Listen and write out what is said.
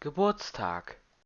Geburtstag.